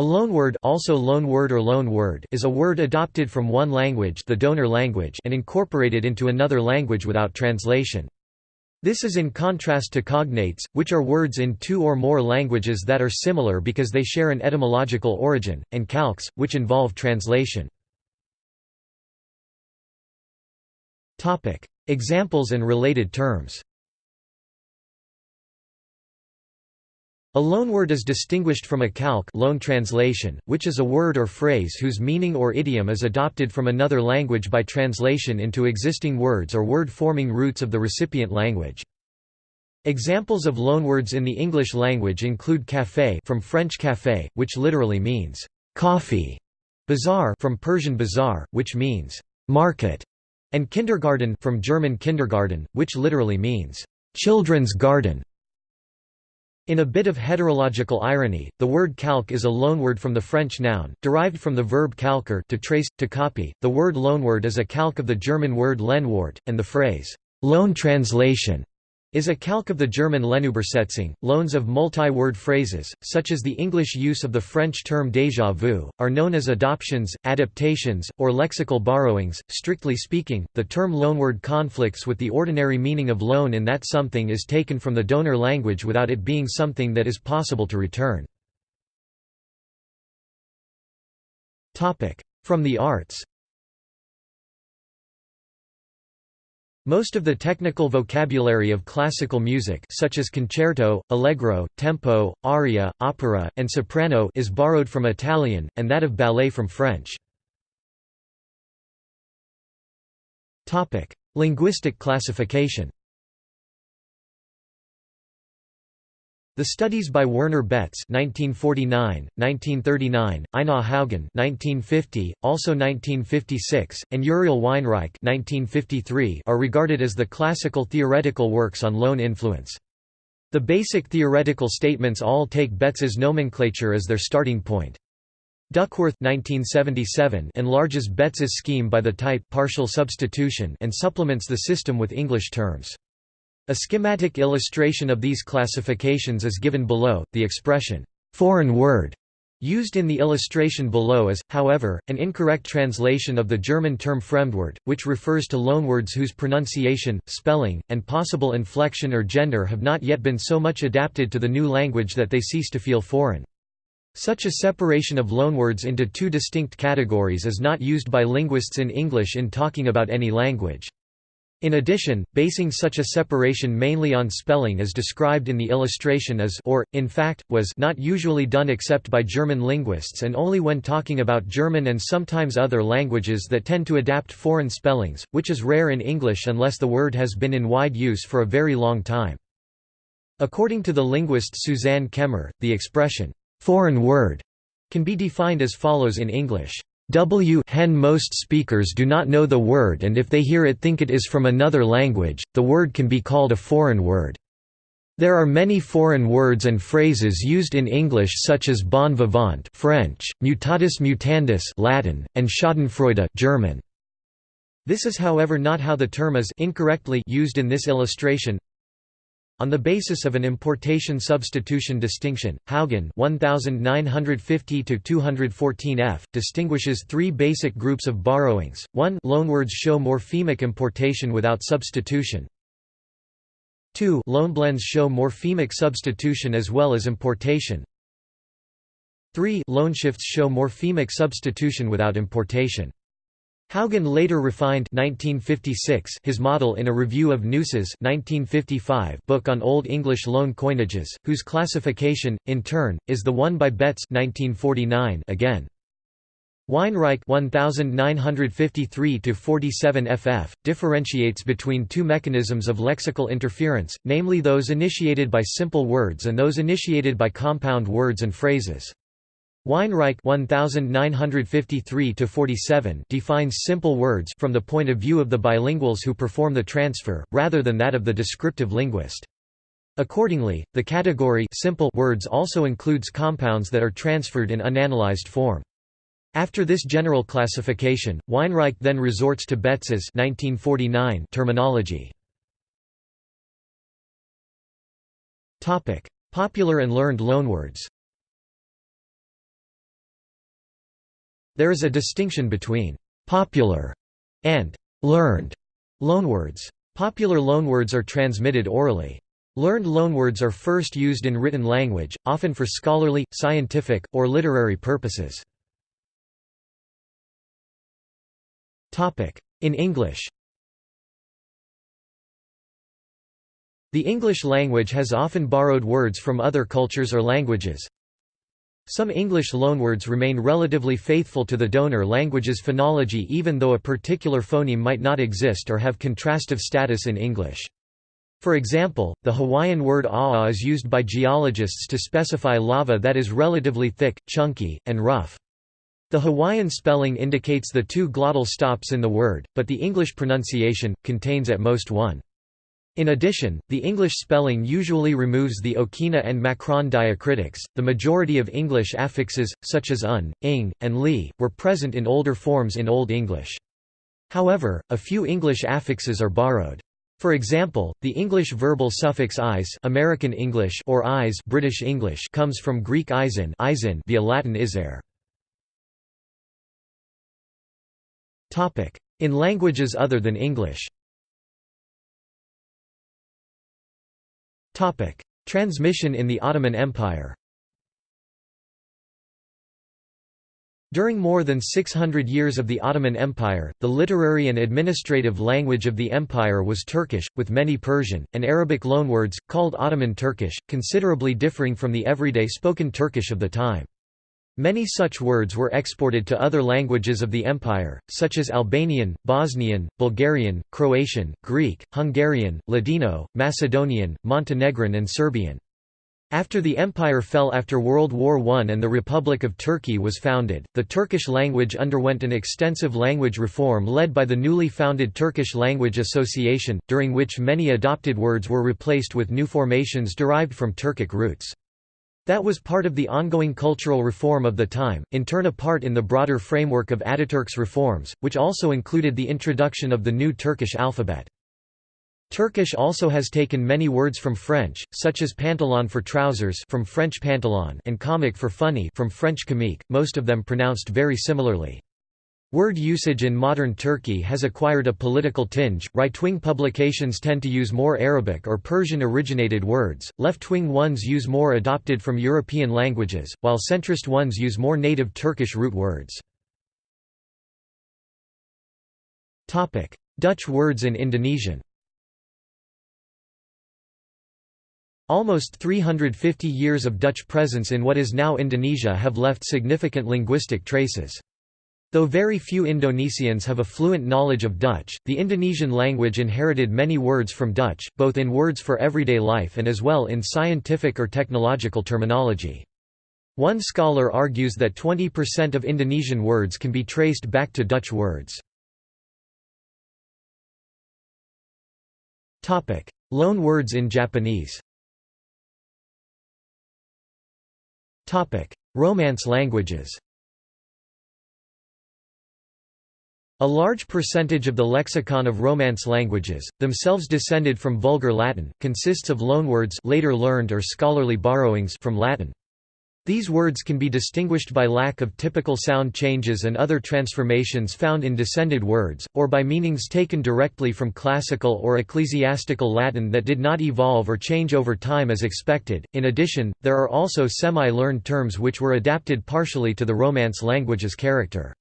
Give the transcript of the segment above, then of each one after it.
A loanword also loanword or loan word is a word adopted from one language the donor language and incorporated into another language without translation. This is in contrast to cognates, which are words in two or more languages that are similar because they share an etymological origin, and calques, which involve translation. Examples and related terms A loanword is distinguished from a calque loan translation, which is a word or phrase whose meaning or idiom is adopted from another language by translation into existing words or word-forming roots of the recipient language. Examples of loanwords in the English language include café from French café, which literally means coffee, bazaar from Persian bazaar, which means market, and kindergarten from German kindergarten, which literally means children's garden. In a bit of heterological irony, the word calque is a loanword from the French noun, derived from the verb calquer to trace, to copy. The word loanword is a calque of the German word Lehnwort, and the phrase, loan translation, is a calque of the German Lenübersetzung. Loans of multi-word phrases, such as the English use of the French term déjà vu, are known as adoptions, adaptations, or lexical borrowings. Strictly speaking, the term loanword conflicts with the ordinary meaning of loan in that something is taken from the donor language without it being something that is possible to return. From the arts Most of the technical vocabulary of classical music such as concerto, allegro, tempo, aria, opera, and soprano is borrowed from Italian, and that of ballet from French. Linguistic classification The studies by Werner Betz (1949, 1939), Einar Haugen (1950, also 1956), and Uriel Weinreich (1953) are regarded as the classical theoretical works on loan influence. The basic theoretical statements all take Betz's nomenclature as their starting point. Duckworth 1977 enlarges Betz's scheme by the type partial substitution and supplements the system with English terms. A schematic illustration of these classifications is given below. The expression, foreign word, used in the illustration below is, however, an incorrect translation of the German term Fremdwort, which refers to loanwords whose pronunciation, spelling, and possible inflection or gender have not yet been so much adapted to the new language that they cease to feel foreign. Such a separation of loanwords into two distinct categories is not used by linguists in English in talking about any language. In addition, basing such a separation mainly on spelling as described in the illustration is or, in fact, was not usually done except by German linguists and only when talking about German and sometimes other languages that tend to adapt foreign spellings, which is rare in English unless the word has been in wide use for a very long time. According to the linguist Suzanne Kemmer, the expression, foreign word, can be defined as follows in English. W hen most speakers do not know the word and if they hear it think it is from another language, the word can be called a foreign word. There are many foreign words and phrases used in English such as bon vivant French, mutatis mutandis Latin, and schadenfreude German. This is however not how the term is incorrectly used in this illustration. On the basis of an importation-substitution distinction, Haugen 1950 214F distinguishes three basic groups of borrowings. 1 loanwords show morphemic importation without substitution. 2 loanblends show morphemic substitution as well as importation. 3 loanshifts show morphemic substitution without importation. Haugen later refined 1956 his model in a review of Gneuss's 1955 book on Old English loan coinages, whose classification, in turn, is the one by Betz 1949 again. Weinreich 1953 ff. differentiates between two mechanisms of lexical interference, namely those initiated by simple words and those initiated by compound words and phrases. Weinreich 1953 defines simple words from the point of view of the bilinguals who perform the transfer, rather than that of the descriptive linguist. Accordingly, the category simple words also includes compounds that are transferred in unanalyzed form. After this general classification, Weinreich then resorts to Betz's 1949 terminology. Popular and learned loanwords There is a distinction between «popular» and «learned» loanwords. Popular loanwords are transmitted orally. Learned loanwords are first used in written language, often for scholarly, scientific, or literary purposes. In English The English language has often borrowed words from other cultures or languages. Some English loanwords remain relatively faithful to the donor language's phonology even though a particular phoneme might not exist or have contrastive status in English. For example, the Hawaiian word a'a is used by geologists to specify lava that is relatively thick, chunky, and rough. The Hawaiian spelling indicates the two glottal stops in the word, but the English pronunciation, contains at most one. In addition, the English spelling usually removes the Okina and Macron diacritics. The majority of English affixes, such as un, ing, and li, were present in older forms in Old English. However, a few English affixes are borrowed. For example, the English verbal suffix "-is" American English or "-is" British English comes from Greek "-isin" via Latin "-iser". In languages other than English Transmission in the Ottoman Empire During more than 600 years of the Ottoman Empire, the literary and administrative language of the empire was Turkish, with many Persian, and Arabic loanwords, called Ottoman Turkish, considerably differing from the everyday spoken Turkish of the time. Many such words were exported to other languages of the empire, such as Albanian, Bosnian, Bulgarian, Croatian, Greek, Hungarian, Ladino, Macedonian, Montenegrin and Serbian. After the empire fell after World War I and the Republic of Turkey was founded, the Turkish language underwent an extensive language reform led by the newly founded Turkish Language Association, during which many adopted words were replaced with new formations derived from Turkic roots. That was part of the ongoing cultural reform of the time, in turn a part in the broader framework of Ataturk's reforms, which also included the introduction of the new Turkish alphabet. Turkish also has taken many words from French, such as pantalon for trousers from French pantalon and comic for funny from French comique, most of them pronounced very similarly. Word usage in modern Turkey has acquired a political tinge. Right wing publications tend to use more Arabic or Persian originated words, left wing ones use more adopted from European languages, while centrist ones use more native Turkish root words. Dutch words in Indonesian Almost 350 years of Dutch presence in what is now Indonesia have left significant linguistic traces. Though very few Indonesians have a fluent knowledge of Dutch, the Indonesian language inherited many words from Dutch, both in words for everyday life and as well in scientific or technological terminology. One scholar argues that 20% of Indonesian words can be traced back to Dutch words. Loan words in Japanese Romance languages A large percentage of the lexicon of Romance languages, themselves descended from Vulgar Latin, consists of loanwords later learned or scholarly borrowings from Latin. These words can be distinguished by lack of typical sound changes and other transformations found in descended words, or by meanings taken directly from classical or ecclesiastical Latin that did not evolve or change over time as expected. In addition, there are also semi learned terms which were adapted partially to the Romance language's character.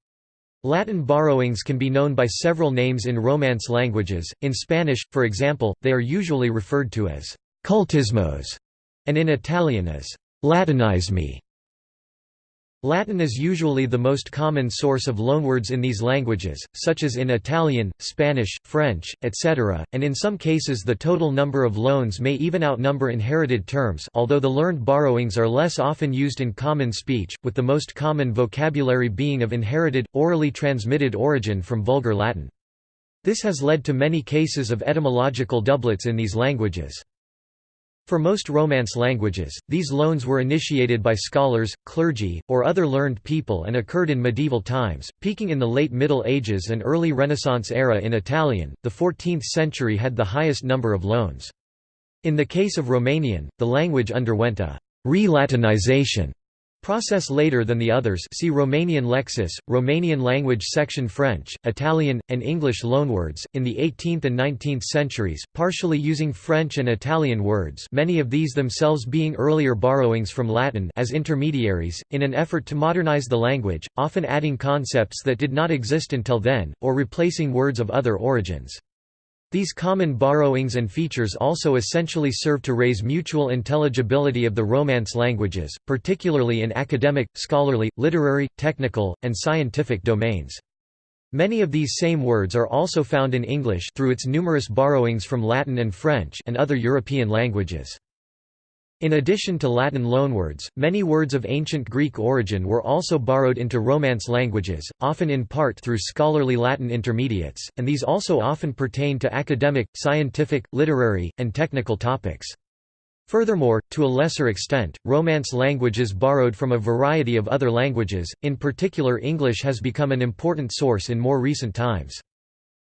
Latin borrowings can be known by several names in Romance languages, in Spanish, for example, they are usually referred to as «cultismos» and in Italian as latinismi. Latin is usually the most common source of loanwords in these languages, such as in Italian, Spanish, French, etc., and in some cases the total number of loans may even outnumber inherited terms although the learned borrowings are less often used in common speech, with the most common vocabulary being of inherited, orally transmitted origin from Vulgar Latin. This has led to many cases of etymological doublets in these languages. For most Romance languages, these loans were initiated by scholars, clergy, or other learned people and occurred in medieval times, peaking in the late Middle Ages and early Renaissance era in Italian. The 14th century had the highest number of loans. In the case of Romanian, the language underwent a re-Latinization Process later than the others see Romanian Lexis, Romanian language section French, Italian, and English loanwords, in the 18th and 19th centuries, partially using French and Italian words many of these themselves being earlier borrowings from Latin as intermediaries, in an effort to modernize the language, often adding concepts that did not exist until then, or replacing words of other origins. These common borrowings and features also essentially serve to raise mutual intelligibility of the Romance languages, particularly in academic, scholarly, literary, technical, and scientific domains. Many of these same words are also found in English through its numerous borrowings from Latin and French and other European languages. In addition to Latin loanwords, many words of ancient Greek origin were also borrowed into Romance languages, often in part through scholarly Latin intermediates, and these also often pertain to academic, scientific, literary, and technical topics. Furthermore, to a lesser extent, Romance languages borrowed from a variety of other languages, in particular English has become an important source in more recent times.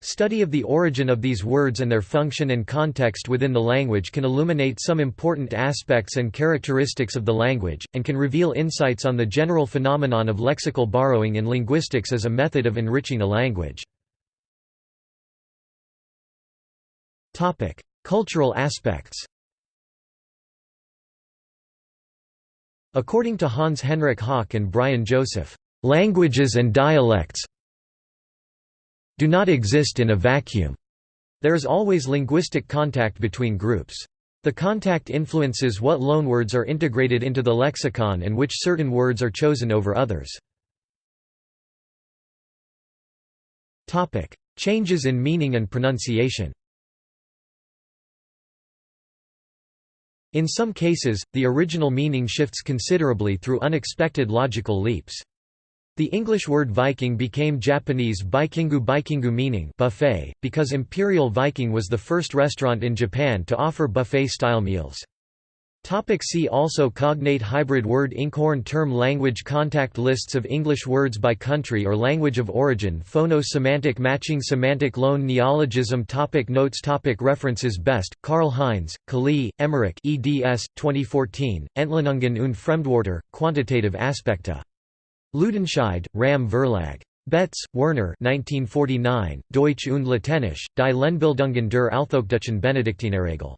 Study of the origin of these words and their function and context within the language can illuminate some important aspects and characteristics of the language, and can reveal insights on the general phenomenon of lexical borrowing in linguistics as a method of enriching a language. Cultural aspects According to Hans Henrik Hock and Brian Joseph, "...languages and dialects do not exist in a vacuum. There is always linguistic contact between groups. The contact influences what loanwords are integrated into the lexicon and which certain words are chosen over others. Changes in meaning and pronunciation In some cases, the original meaning shifts considerably through unexpected logical leaps. The English word Viking became Japanese Baikingu Baikingu meaning buffet, because Imperial Viking was the first restaurant in Japan to offer buffet-style meals. Topic see also Cognate hybrid word Inkhorn term Language contact Lists of English words by country or language of origin Phono-semantic matching Semantic loan Neologism topic Notes topic References Best, Karl Heinz, Kali, Emmerich eds. 2014, Entwicklungen und Fremdwörter, Quantitative Aspekte Ludenscheid, Ram Verlag. Betz, Werner 1949, Deutsch und Lateinisch, Die Lehnbildungen der Althochdeutschen Benediktinerregel.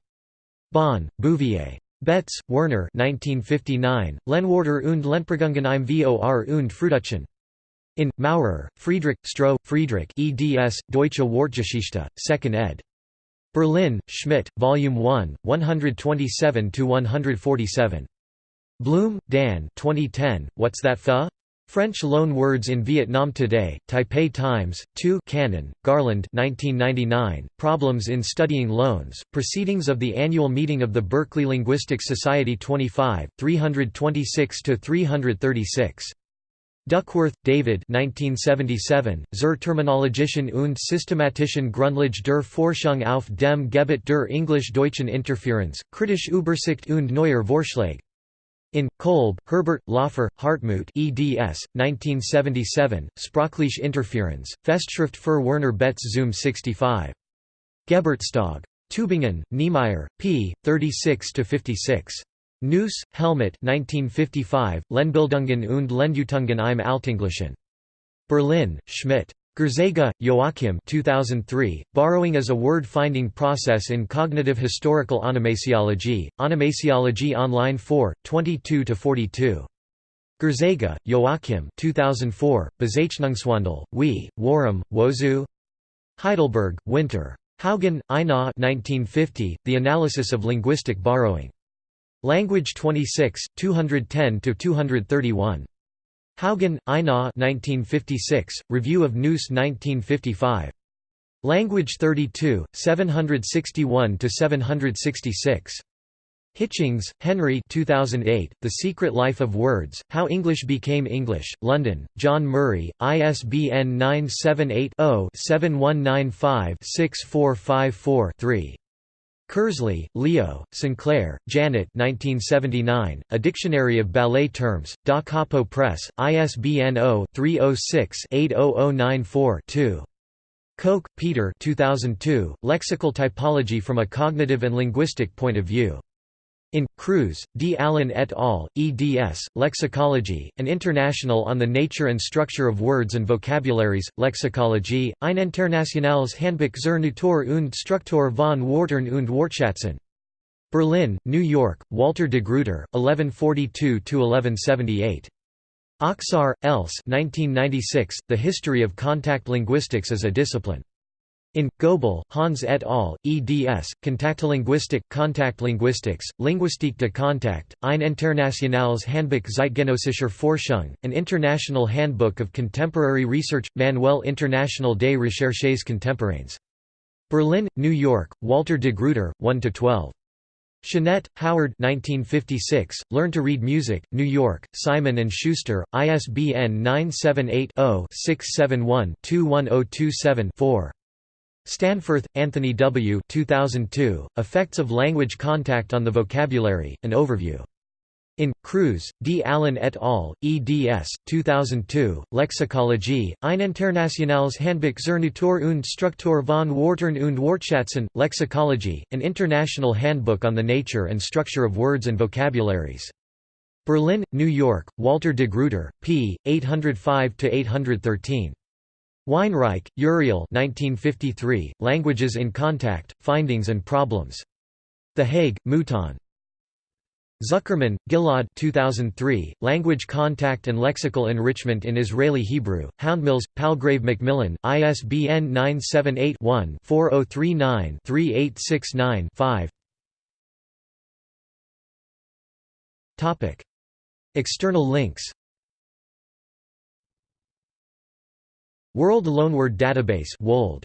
Bonn, Bouvier. Betz, Werner 1959, Lehnwörter und Lehnprägungen im Vor und Frühdeutschen. In, Maurer, Friedrich, Stroh, Friedrich eds. Deutsche Wortgeschichte, 2nd ed. Berlin, Schmidt, Volume 1, 127–147. Blum, Dan 2010, What's That Pho? French loan words in Vietnam Today, Taipei Times, 2 Cannon, Garland 1999, Problems in Studying Loans, Proceedings of the Annual Meeting of the Berkeley Linguistic Society 25, 326–336. Duckworth, David 1977, Zur Terminologischen und systematischen Grundlage der Forschung auf dem Gebiet der Englisch-Deutschen Interferenz, Kritische Übersicht und neuer Vorschläge. In, Kolb, Herbert, Laufer, Hartmut eds. 1977, Sprachliche Interferenz, Festschrift für Werner Betz Zoom 65. Geburtstag. Tübingen, Niemeyer, p. 36–56. Gneuss, Helmut 1955, Lehnbildungen und Lehndeutungen im Altenglischen. Berlin, Schmidt. Grzega, Joachim 2003, Borrowing as a Word-Finding Process in Cognitive Historical Onomasiology, Onomasiology Online 4, 22–42. Grzega, Joachim 2004, Bezeichnungswandel, Wie, Warum, Wozu? Heidelberg, Winter. Haugen, Einar 1950, The Analysis of Linguistic Borrowing. Language 26, 210–231. Haugen, Einar 1956, Review of Gneuss 1955. Language 32, 761–766. Hitchings, Henry 2008, The Secret Life of Words, How English Became English, London, John Murray, ISBN 978 0 7195 6454 3. Kersley, Leo, Sinclair, Janet 1979, A Dictionary of Ballet Terms, Da Capo Press, ISBN 0-306-80094-2. Koch, Peter 2002, Lexical Typology from a Cognitive and Linguistic Point of View. In Cruse, D. Alan et al., eds. Lexicology, an international on the nature and structure of words and vocabularies, Lexikologie, ein internationales Handbuch zur Natur und Struktur von Wörtern und Wortschätzen. Berlin, New York, Walter de Gruyter, 1142–1178. Oksaar, Else 1996, The History of Contact Linguistics as a Discipline. In Goebl, Hans et al., eds. Kontaktlinguistik, Kontaktlinguistics, Linguistique de Contact, ein internationales Handbuch zeitgenössischer Forschung, an international handbook of contemporary research, Manuel International des Recherches Contemporaines. Berlin, New York, Walter de Gruyter, 1–12. Shanet, Howard 1956, Learn to Read Music, New York, Simon & Schuster, ISBN 978 0 671 21027 4. Stanforth, Anthony W. 2002, Effects of Language Contact on the Vocabulary, An Overview. In, Cruse, D. Alan et al., eds. 2002, Lexikologie, ein internationales Handbuch zur Natur und Struktur von Wörtern und Wortschätzen, Lexicology, an international handbook on the nature and structure of words and vocabularies. Berlin, New York, Walter de Gruyter, p. 805–813. Weinreich, Uriel 1953, Languages in Contact, Findings and Problems. The Hague, Mouton. Zuckermann, Ghil'ad 2003, Language Contact and Lexical Enrichment in Israeli Hebrew, Houndmills, Palgrave Macmillan, ISBN 978-1-4039-3869-5 External links World Loanword Database WOLD